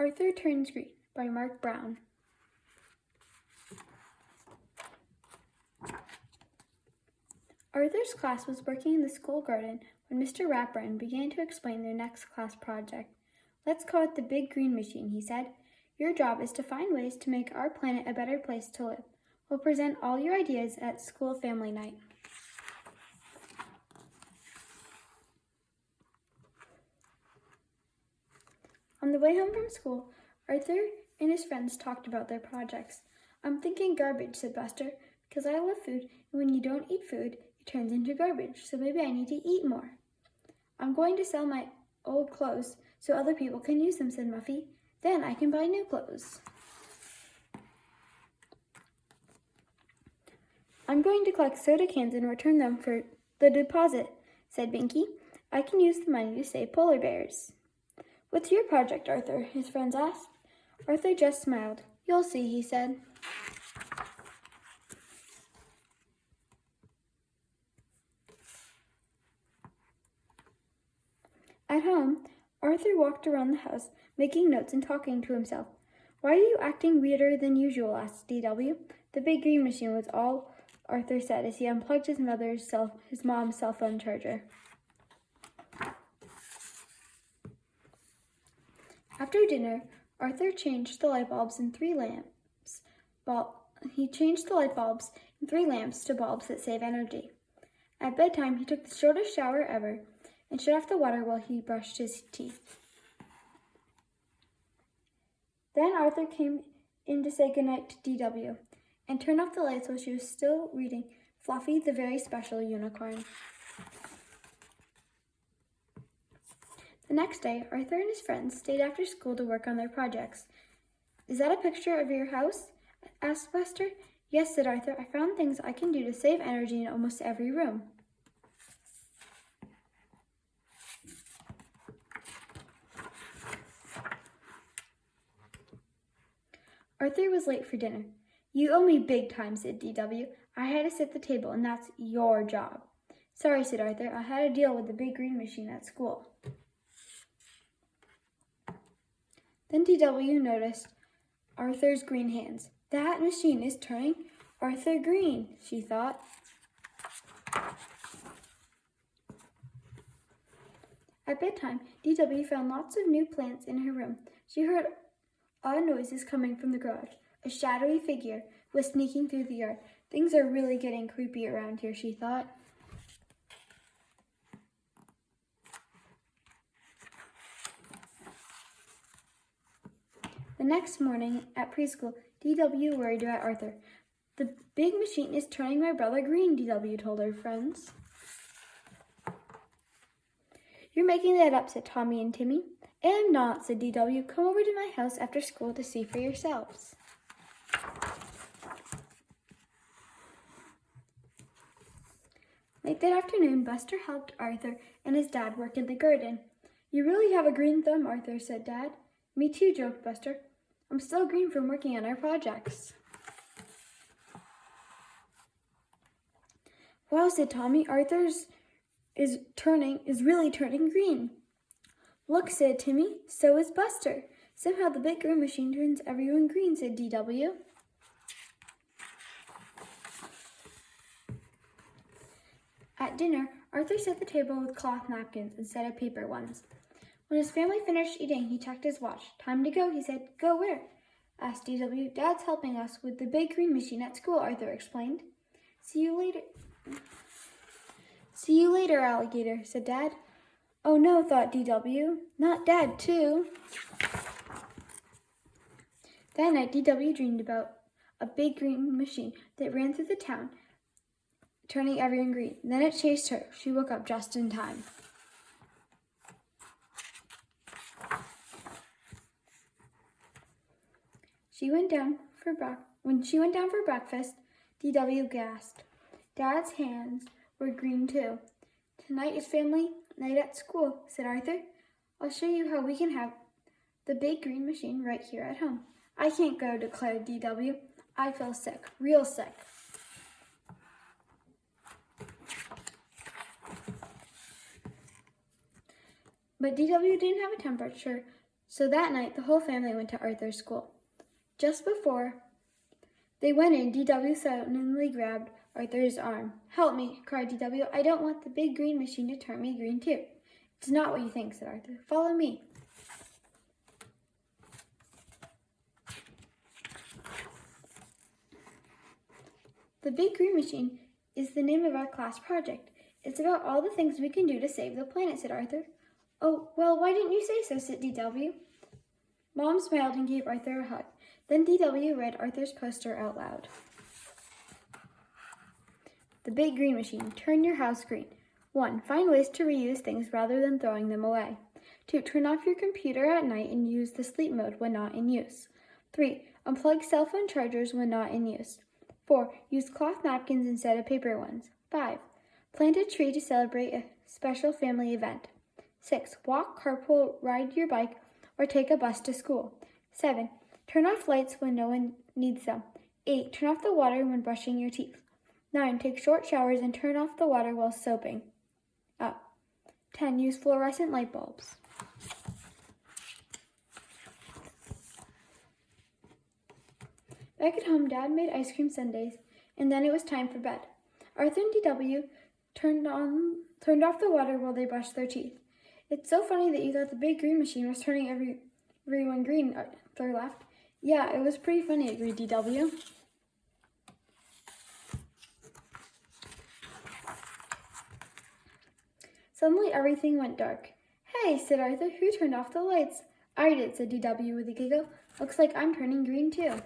Arthur Turns Green by Marc Brown. Arthur's class was working in the school garden when Mr. Ratburn began to explain their next class project. Let's call it the Big Green Machine, he said. Your job is to find ways to make our planet a better place to live. We'll present all your ideas at school family night. On the way home from school, Arthur and his friends talked about their projects. I'm thinking garbage, said Buster, because I love food, and when you don't eat food, it turns into garbage, so maybe I need to eat more. I'm going to sell my old clothes so other people can use them, said Muffy. Then I can buy new clothes. I'm going to collect soda cans and return them for the deposit, said Binky. I can use the money to save polar bears. What's your project, Arthur? his friends asked. Arthur just smiled. You'll see, he said. At home, Arthur walked around the house, making notes and talking to himself. Why are you acting weirder than usual? asked D.W. The big green machine was all Arthur said as he unplugged his mother's cell, his mom's cell phone charger. After dinner, Arthur changed the light bulbs in three lamps. He changed the light bulbs in three lamps to bulbs that save energy. At bedtime, he took the shortest shower ever and shut off the water while he brushed his teeth. Then Arthur came in to say goodnight to D.W. and turned off the lights while she was still reading Fluffy the Very Special Unicorn. The next day, Arthur and his friends stayed after school to work on their projects. Is that a picture of your house? asked Buster. Yes, said Arthur. I found things I can do to save energy in almost every room. Arthur was late for dinner. You owe me big time, said D.W. I had to set the table, and that's your job. Sorry, said Arthur. I had to deal with the big green machine at school. Then D.W. noticed Arthur's green hands. That machine is turning Arthur green, she thought. At bedtime, D.W. found lots of new plants in her room. She heard odd noises coming from the garage. A shadowy figure was sneaking through the yard. Things are really getting creepy around here, she thought. Next morning at preschool, D.W. worried about Arthur. The big machine is turning my brother green, D.W. told her friends. You're making that up, said Tommy and Timmy. I'm not, said D.W. Come over to my house after school to see for yourselves. Late that afternoon, Buster helped Arthur and his dad work in the garden. You really have a green thumb, Arthur, said Dad. Me too, joked Buster. I'm still green from working on our projects. Wow, said Tommy. Arthur's is turning, is really turning green. Look, said Timmy. So is Buster. Somehow the big green machine turns everyone green, said DW. At dinner, Arthur set the table with cloth napkins instead of paper ones. When his family finished eating, he checked his watch. Time to go, he said. Go where? asked DW. Dad's helping us with the big green machine at school, Arthur explained. See you later. See you later, alligator, said Dad. Oh no, thought DW. Not Dad, too. That night, DW dreamed about a big green machine that ran through the town, turning everyone green. Then it chased her. She woke up just in time. She went down for when she went down for breakfast, DW gasped. Dad's hands were green too. Tonight is family night at school, said Arthur. I'll show you how we can have the big green machine right here at home. I can't go, declared DW. I feel sick, real sick. But DW didn't have a temperature So that night, the whole family went to Arthur's school. Just before they went in, DW suddenly grabbed Arthur's arm. Help me, cried DW. I don't want the big green machine to turn me green too. It's not what you think, said Arthur. Follow me. The Big Green Machine is the name of our class project. It's about all the things we can do to save the planet, said Arthur. Oh, well, why didn't you say so, said DW. Mom smiled and gave Arthur a hug. Then DW read Arthur's poster out loud. The Big Green Machine. Turn your house green. 1. Find ways to reuse things rather than throwing them away. 2. Turn off your computer at night and use the sleep mode when not in use. 3. Unplug cell phone chargers when not in use. 4. Use cloth napkins instead of paper ones. 5. Plant a tree to celebrate a special family event. 6. Walk, carpool, ride your bike, or take a bus to school. 7. Turn off lights when no one needs them. 8. Turn off the water when brushing your teeth. 9. Take short showers and turn off the water while soaping up. 10. Use fluorescent light bulbs. Back at home, Dad made ice cream sundaes, and then it was time for bed. Arthur and DW turned on turned off the water while they brushed their teeth. It's so funny that you thought the big green machine was turning every, everyone green, uh, Arthur laughed. Yeah, it was pretty funny, agreed DW. Suddenly everything went dark. Hey, said Arthur, who turned off the lights? I did, said DW with a giggle. Looks like I'm turning green too.